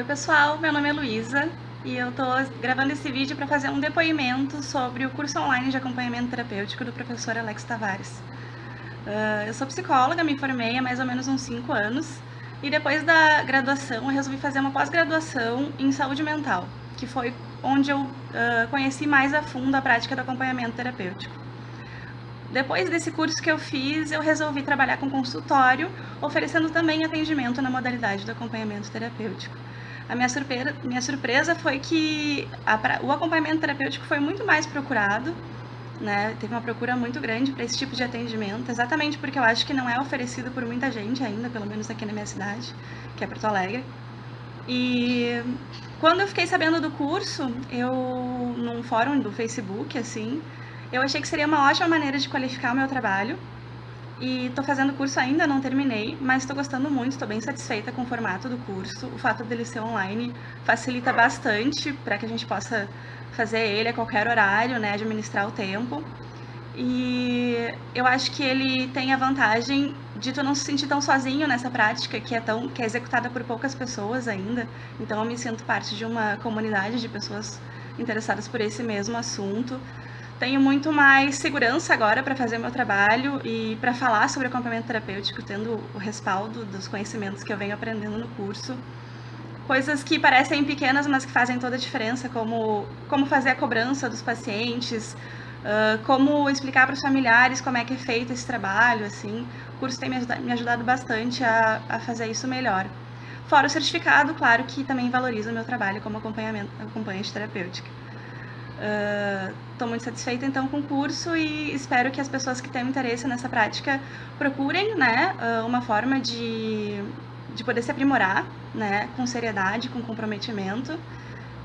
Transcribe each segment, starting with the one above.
Oi pessoal, meu nome é Luísa e eu estou gravando esse vídeo para fazer um depoimento sobre o curso online de acompanhamento terapêutico do professor Alex Tavares. Uh, eu sou psicóloga, me formei há mais ou menos uns 5 anos e depois da graduação eu resolvi fazer uma pós-graduação em saúde mental, que foi onde eu uh, conheci mais a fundo a prática do acompanhamento terapêutico. Depois desse curso que eu fiz, eu resolvi trabalhar com consultório, oferecendo também atendimento na modalidade do acompanhamento terapêutico. A minha surpresa, minha surpresa foi que a, o acompanhamento terapêutico foi muito mais procurado, né? Teve uma procura muito grande para esse tipo de atendimento, exatamente porque eu acho que não é oferecido por muita gente ainda, pelo menos aqui na minha cidade, que é Porto Alegre. E quando eu fiquei sabendo do curso, eu num fórum do Facebook, assim, eu achei que seria uma ótima maneira de qualificar o meu trabalho e estou fazendo curso ainda, não terminei, mas estou gostando muito, estou bem satisfeita com o formato do curso. O fato dele ser online facilita bastante para que a gente possa fazer ele a qualquer horário, né, administrar o tempo. E eu acho que ele tem a vantagem de tu não se sentir tão sozinho nessa prática que é tão que é executada por poucas pessoas ainda. Então eu me sinto parte de uma comunidade de pessoas interessadas por esse mesmo assunto tenho muito mais segurança agora para fazer meu trabalho e para falar sobre acompanhamento terapêutico, tendo o respaldo dos conhecimentos que eu venho aprendendo no curso. Coisas que parecem pequenas, mas que fazem toda a diferença, como como fazer a cobrança dos pacientes, uh, como explicar para os familiares como é que é feito esse trabalho, assim. O curso tem me ajudado, me ajudado bastante a, a fazer isso melhor. Fora o certificado, claro, que também valoriza o meu trabalho como acompanhamento, acompanhante terapêutica. Estou uh, muito satisfeita então com o curso e espero que as pessoas que têm interesse nessa prática procurem né, uh, uma forma de, de poder se aprimorar né, com seriedade, com comprometimento.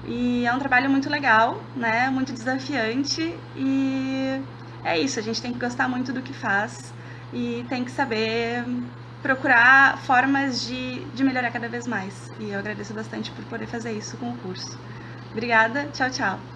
E é um trabalho muito legal, né, muito desafiante e é isso, a gente tem que gostar muito do que faz e tem que saber procurar formas de, de melhorar cada vez mais. E eu agradeço bastante por poder fazer isso com o curso. Obrigada, tchau, tchau.